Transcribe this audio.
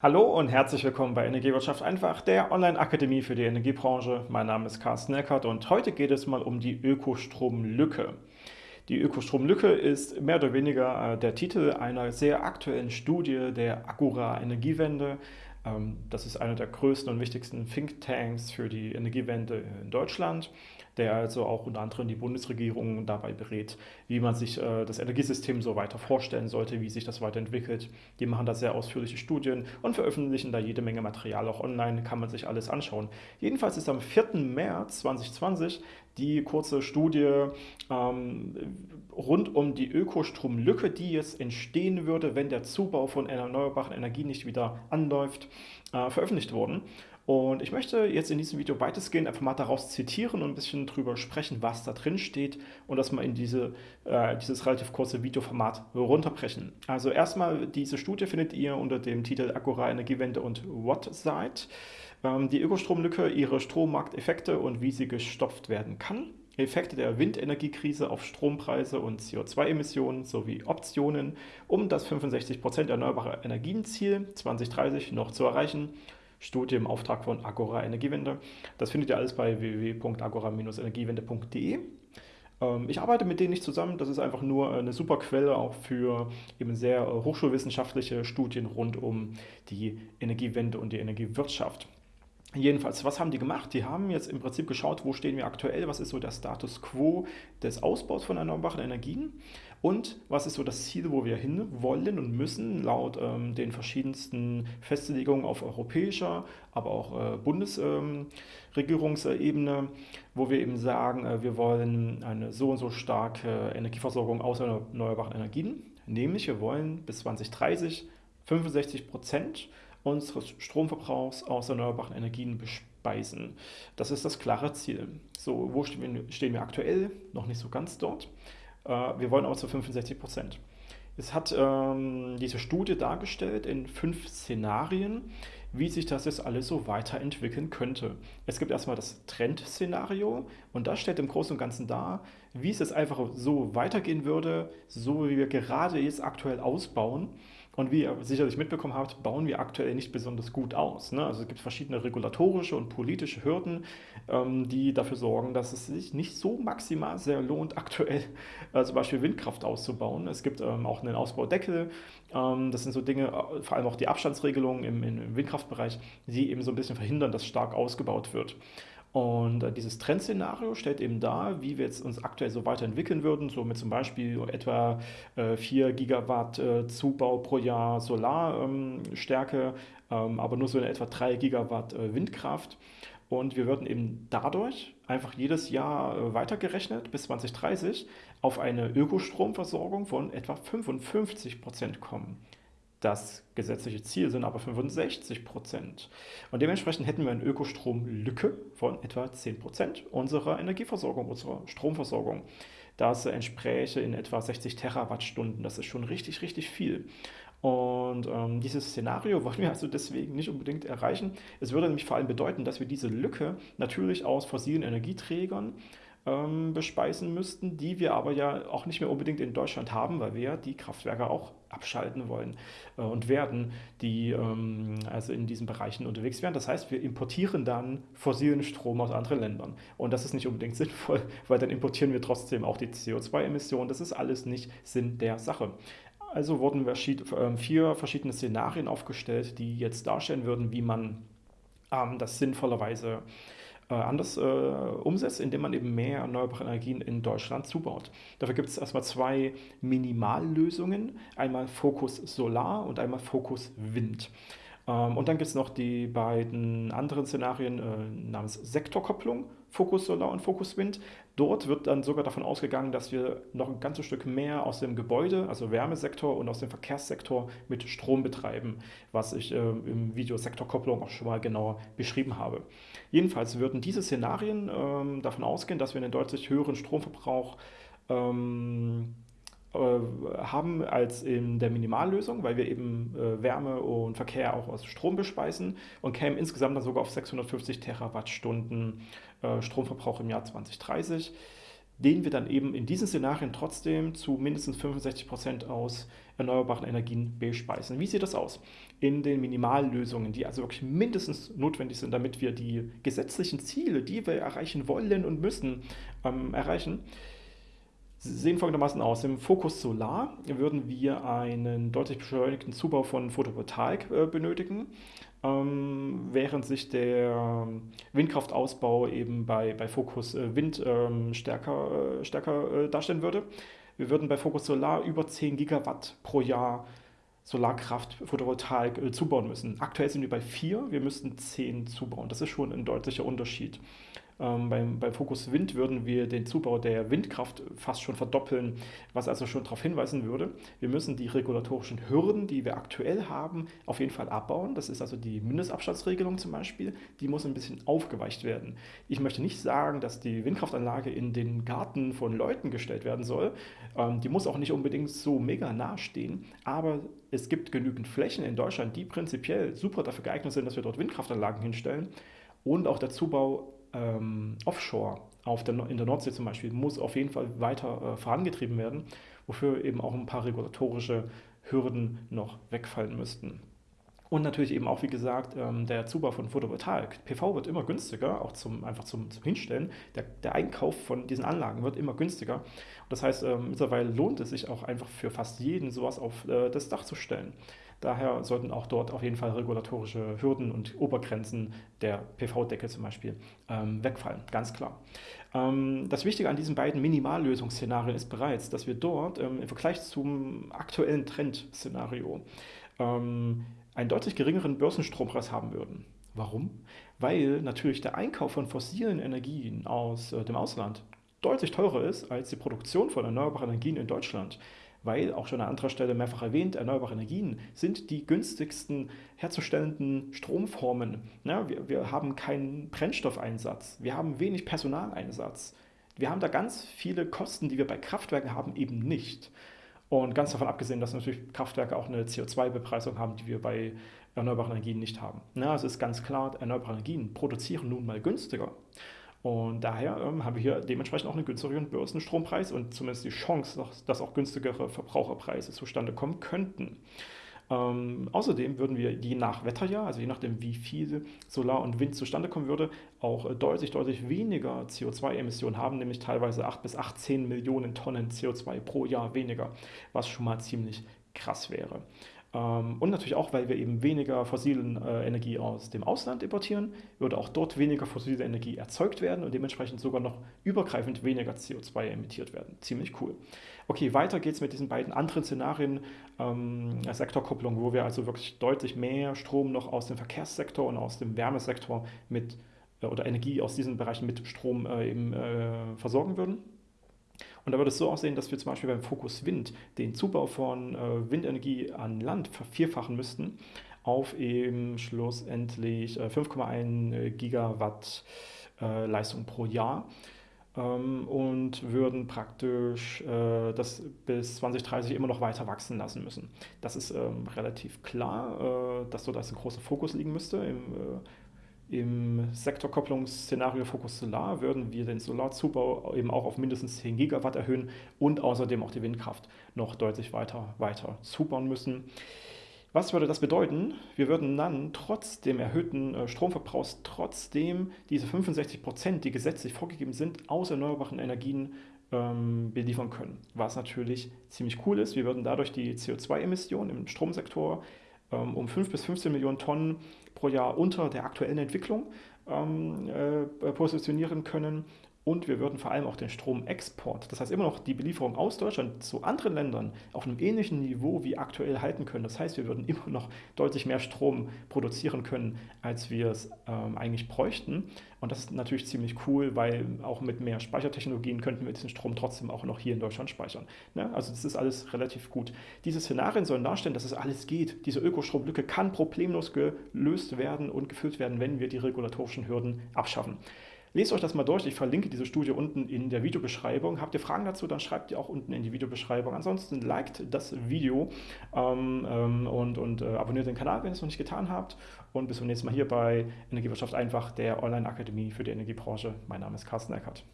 Hallo und herzlich willkommen bei Energiewirtschaft einfach, der Online-Akademie für die Energiebranche. Mein Name ist Carsten Eckert und heute geht es mal um die Ökostromlücke. Die Ökostromlücke ist mehr oder weniger äh, der Titel einer sehr aktuellen Studie der Agora Energiewende. Ähm, das ist einer der größten und wichtigsten Thinktanks für die Energiewende in Deutschland der also auch unter anderem die Bundesregierung dabei berät, wie man sich äh, das Energiesystem so weiter vorstellen sollte, wie sich das weiterentwickelt. Die machen da sehr ausführliche Studien und veröffentlichen da jede Menge Material auch online, kann man sich alles anschauen. Jedenfalls ist am 4. März 2020 die kurze Studie ähm, rund um die Ökostromlücke, die jetzt entstehen würde, wenn der Zubau von erneuerbaren Energien nicht wieder anläuft, äh, veröffentlicht worden. Und ich möchte jetzt in diesem Video weitestgehend einfach mal daraus zitieren und ein bisschen drüber sprechen, was da drin steht und das mal in diese, äh, dieses relativ kurze Videoformat runterbrechen. Also erstmal, diese Studie findet ihr unter dem Titel Agora Energiewende und What-Site. Ähm, die Ökostromlücke, ihre Strommarkteffekte und wie sie gestopft werden kann. Effekte der Windenergiekrise auf Strompreise und CO2-Emissionen sowie Optionen, um das 65% erneuerbare Energienziel 2030 noch zu erreichen Studie im Auftrag von Agora Energiewende. Das findet ihr alles bei www.agora-energiewende.de. Ähm, ich arbeite mit denen nicht zusammen, das ist einfach nur eine super Quelle auch für eben sehr hochschulwissenschaftliche Studien rund um die Energiewende und die Energiewirtschaft. Jedenfalls, was haben die gemacht? Die haben jetzt im Prinzip geschaut, wo stehen wir aktuell, was ist so der Status quo des Ausbaus von erneuerbaren Energien und was ist so das Ziel, wo wir hin wollen und müssen, laut ähm, den verschiedensten Festlegungen auf europäischer, aber auch äh, Bundesregierungsebene, ähm, wo wir eben sagen, äh, wir wollen eine so und so starke Energieversorgung aus erneuerbaren Energien, nämlich wir wollen bis 2030 65 Prozent unseres Stromverbrauchs aus erneuerbaren Energien bespeisen. Das ist das klare Ziel. So, wo stehen wir, stehen wir aktuell? Noch nicht so ganz dort. Äh, wir wollen aber zu 65 Prozent. Es hat ähm, diese Studie dargestellt in fünf Szenarien, wie sich das jetzt alles so weiterentwickeln könnte. Es gibt erstmal das Trendszenario und das stellt im Großen und Ganzen dar, wie es jetzt einfach so weitergehen würde, so wie wir gerade jetzt aktuell ausbauen. Und wie ihr sicherlich mitbekommen habt, bauen wir aktuell nicht besonders gut aus. Ne? Also es gibt verschiedene regulatorische und politische Hürden, ähm, die dafür sorgen, dass es sich nicht so maximal sehr lohnt, aktuell äh, zum Beispiel Windkraft auszubauen. Es gibt ähm, auch einen Ausbaudeckel. Ähm, das sind so Dinge, äh, vor allem auch die Abstandsregelungen im, im Windkraftbereich, die eben so ein bisschen verhindern, dass stark ausgebaut wird. Und äh, dieses Trendszenario stellt eben dar, wie wir jetzt uns aktuell so weiterentwickeln würden, so mit zum Beispiel etwa äh, 4 Gigawatt äh, Zubau pro Jahr Solarstärke, ähm, ähm, aber nur so in etwa 3 Gigawatt äh, Windkraft. Und wir würden eben dadurch einfach jedes Jahr äh, weitergerechnet bis 2030 auf eine Ökostromversorgung von etwa 55 Prozent kommen. Das gesetzliche Ziel sind aber 65 Prozent. Und dementsprechend hätten wir eine Ökostromlücke von etwa 10 Prozent unserer Energieversorgung, unserer Stromversorgung. Das entspräche in etwa 60 Terawattstunden. Das ist schon richtig, richtig viel. Und ähm, dieses Szenario wollen wir also deswegen nicht unbedingt erreichen. Es würde nämlich vor allem bedeuten, dass wir diese Lücke natürlich aus fossilen Energieträgern ähm, bespeisen müssten, die wir aber ja auch nicht mehr unbedingt in Deutschland haben, weil wir die Kraftwerke auch abschalten wollen äh, und werden, die ähm, also in diesen Bereichen unterwegs wären. Das heißt, wir importieren dann fossilen Strom aus anderen Ländern. Und das ist nicht unbedingt sinnvoll, weil dann importieren wir trotzdem auch die CO2-Emissionen. Das ist alles nicht Sinn der Sache. Also wurden ähm, vier verschiedene Szenarien aufgestellt, die jetzt darstellen würden, wie man ähm, das sinnvollerweise äh, anders äh, umsetzt, indem man eben mehr erneuerbare Energien in Deutschland zubaut. Dafür gibt es erstmal zwei Minimallösungen, einmal Fokus Solar und einmal Fokus Wind. Ähm, und dann gibt es noch die beiden anderen Szenarien äh, namens Sektorkopplung, Fokus Solar und Fokus Wind. Dort wird dann sogar davon ausgegangen, dass wir noch ein ganzes Stück mehr aus dem Gebäude, also Wärmesektor und aus dem Verkehrssektor mit Strom betreiben, was ich äh, im Video Sektorkopplung auch schon mal genauer beschrieben habe. Jedenfalls würden diese Szenarien ähm, davon ausgehen, dass wir einen deutlich höheren Stromverbrauch ähm, äh, haben als in der Minimallösung, weil wir eben äh, Wärme und Verkehr auch aus Strom bespeisen und kämen insgesamt dann sogar auf 650 Terawattstunden äh, Stromverbrauch im Jahr 2030. den wir dann eben in diesen Szenarien trotzdem zu mindestens 65 Prozent aus erneuerbaren Energien bespeisen. Wie sieht das aus? In den Minimallösungen, die also wirklich mindestens notwendig sind, damit wir die gesetzlichen Ziele, die wir erreichen wollen und müssen, ähm, erreichen, sehen folgendermaßen aus. Im Fokus Solar würden wir einen deutlich beschleunigten Zubau von Photovoltaik äh, benötigen, ähm, während sich der Windkraftausbau eben bei, bei Fokus äh, Wind ähm, stärker, äh, stärker darstellen würde. Wir würden bei Fokus Solar über 10 Gigawatt pro Jahr Solarkraft, Photovoltaik zubauen müssen. Aktuell sind wir bei 4, wir müssten 10 zubauen. Das ist schon ein deutlicher Unterschied. Ähm, beim, beim Fokus Wind würden wir den Zubau der Windkraft fast schon verdoppeln, was also schon darauf hinweisen würde, wir müssen die regulatorischen Hürden, die wir aktuell haben, auf jeden Fall abbauen. Das ist also die Mindestabstandsregelung zum Beispiel, die muss ein bisschen aufgeweicht werden. Ich möchte nicht sagen, dass die Windkraftanlage in den Garten von Leuten gestellt werden soll. Ähm, die muss auch nicht unbedingt so mega nah stehen, aber es gibt genügend Flächen in Deutschland, die prinzipiell super dafür geeignet sind, dass wir dort Windkraftanlagen hinstellen. Und auch der Zubau ähm, offshore auf der, in der Nordsee zum Beispiel muss auf jeden Fall weiter äh, vorangetrieben werden, wofür eben auch ein paar regulatorische Hürden noch wegfallen müssten. Und natürlich eben auch, wie gesagt, ähm, der Zubau von Photovoltaik. PV wird immer günstiger, auch zum, einfach zum, zum Hinstellen. Der, der, Einkauf von diesen Anlagen wird immer günstiger. Das heißt, ähm, mittlerweile lohnt es sich auch einfach für fast jeden, sowas auf äh, das Dach zu stellen. Daher sollten auch dort auf jeden Fall regulatorische Hürden und Obergrenzen der PV-Decke zum Beispiel ähm, wegfallen, ganz klar. Ähm, das Wichtige an diesen beiden Minimallösungsszenarien ist bereits, dass wir dort ähm, im Vergleich zum aktuellen Trendszenario ähm, einen deutlich geringeren Börsenstrompreis haben würden. Warum? Weil natürlich der Einkauf von fossilen Energien aus äh, dem Ausland deutlich teurer ist als die Produktion von erneuerbaren Energien in Deutschland weil, auch schon an anderer Stelle mehrfach erwähnt, erneuerbare Energien sind die günstigsten herzustellenden Stromformen. Ja, wir, wir haben keinen Brennstoffeinsatz, wir haben wenig Personaleinsatz. Wir haben da ganz viele Kosten, die wir bei Kraftwerken haben, eben nicht. Und ganz davon abgesehen, dass natürlich Kraftwerke auch eine CO2-Bepreisung haben, die wir bei erneuerbaren Energien nicht haben. Ja, es ist ganz klar, erneuerbare Energien produzieren nun mal günstiger. Und daher ähm, haben wir hier dementsprechend auch einen günstigeren Börsenstrompreis und zumindest die Chance, dass auch günstigere Verbraucherpreise zustande kommen könnten. Ähm, außerdem würden wir je nach Wetterjahr, also je nachdem, wie viel Solar und Wind zustande kommen würde, auch äh, deutlich, deutlich weniger CO2-Emissionen haben, nämlich teilweise 8 bis 18 Millionen Tonnen CO2 pro Jahr weniger, was schon mal ziemlich krass wäre. Ähm, und natürlich auch, weil wir eben weniger fossile äh, Energie aus dem Ausland importieren, würde auch dort weniger fossile Energie erzeugt werden und dementsprechend sogar noch übergreifend weniger CO2 emittiert werden. Ziemlich cool. Okay, weiter geht es mit diesen beiden anderen Szenarien, ähm, Sektorkopplung, wo wir also wirklich deutlich mehr Strom noch aus dem Verkehrssektor und aus dem Wärmesektor mit äh, oder Energie aus diesen Bereichen mit Strom äh, eben äh, versorgen würden. Und da würde es so aussehen, dass wir zum Beispiel beim Fokus Wind den Zubau von äh, Windenergie an Land vervierfachen müssten auf eben schlussendlich äh, 5,1 äh, Gigawatt äh, Leistung pro Jahr ähm, und würden praktisch äh, das bis 2030 immer noch weiter wachsen lassen müssen. Das ist ähm, relativ klar, äh, dass so da ein großer Fokus liegen müsste im im Sektorkopplungsszenario Fokus Solar würden wir den Solarzubau eben auch auf mindestens 10 Gigawatt erhöhen und außerdem auch die Windkraft noch deutlich weiter, weiter zubauen müssen. Was würde das bedeuten? Wir würden dann trotz dem erhöhten äh, Stromverbrauchs trotzdem diese 65 Prozent, die gesetzlich vorgegeben sind, aus erneuerbaren Energien ähm, beliefern können. Was natürlich ziemlich cool ist. Wir würden dadurch die CO2-Emissionen im Stromsektor ähm, um 5 bis 15 Millionen Tonnen pro Jahr unter der aktuellen Entwicklung ähm, äh, positionieren können und wir würden vor allem auch den Stromexport, das heißt immer noch die Belieferung aus Deutschland zu anderen Ländern auf einem ähnlichen Niveau wie aktuell halten können. Das heißt, wir würden immer noch deutlich mehr Strom produzieren können, als wir es ähm, eigentlich bräuchten. Und das ist natürlich ziemlich cool, weil auch mit mehr Speichertechnologien könnten wir diesen Strom trotzdem auch noch hier in Deutschland speichern. Ne? Also das ist alles relativ gut. Diese Szenarien sollen darstellen, dass es alles geht. Diese Ökostromlücke kann problemlos gelöst werden und gefüllt werden, wenn wir die regulatorischen Hürden abschaffen. Lest euch das mal durch. Ich verlinke diese Studie unten in der Videobeschreibung. Habt ihr Fragen dazu, dann schreibt ihr auch unten in die Videobeschreibung. Ansonsten liked das Video ähm, ähm, und, und äh, abonniert den Kanal, wenn ihr es noch nicht getan habt. Und bis zum nächsten Mal hier bei Energiewirtschaft einfach, der Online-Akademie für die Energiebranche. Mein Name ist Carsten Eckert.